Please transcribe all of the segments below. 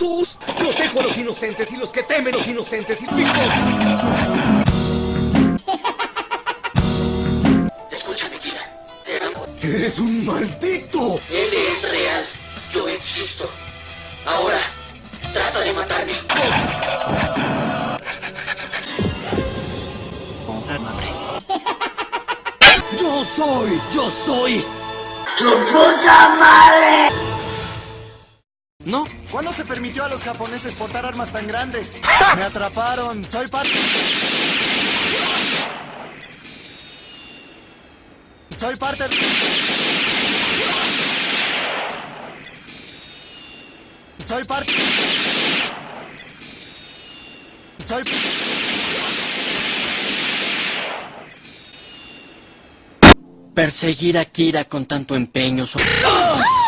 ¡Sus! Protejo a los inocentes y los que temen los inocentes y fijo. Escúchame, Kira. Te amo. ¡Eres un maldito! Él es real. Yo existo. Ahora, trata de matarme. ¡Yo soy! ¡Yo soy! No, ¿Cuándo se permitió a los japoneses portar armas tan grandes? Me atraparon, soy parte... Soy parte... Soy parte... Soy... perseguir a Kira con tanto empeño. so-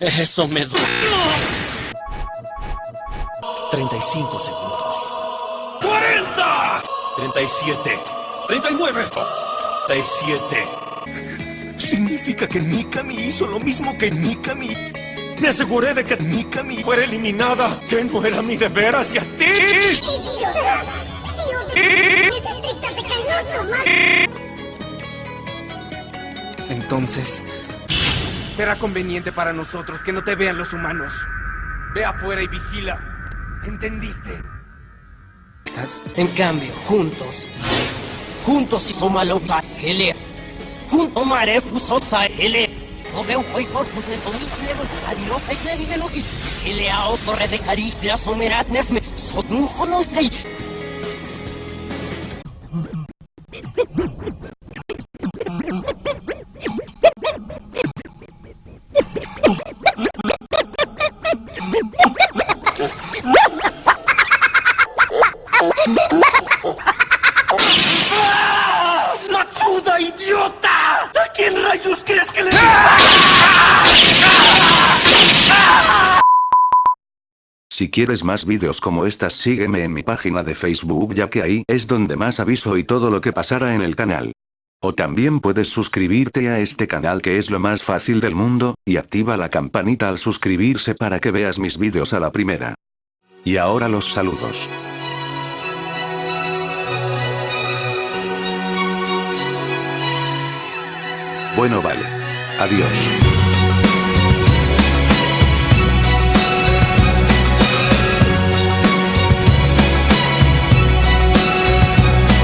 Eso me duele. 35 segundos. 40. 37. 39. 37. Significa que Mikami hizo lo mismo que Mikami. Me aseguré de que Mikami fuera eliminada, que no era mi deber hacia ti. Entonces, será conveniente para nosotros que no te vean los humanos. Ve afuera y vigila. ¿Entendiste? En cambio, juntos, juntos y somalofa hele. Junto mare pusosa hele. No veo hoy corpus de somislegon, adilos es de digelogi. Hele a torre de caricla somerat nefme, sotnujo no. ¡Matsuda, idiota! ¿A quién rayos crees que le... Si quieres más vídeos como estas sígueme en mi página de Facebook ya que ahí es donde más aviso y todo lo que pasará en el canal. O también puedes suscribirte a este canal que es lo más fácil del mundo, y activa la campanita al suscribirse para que veas mis vídeos a la primera. Y ahora los saludos. Bueno vale. Adiós.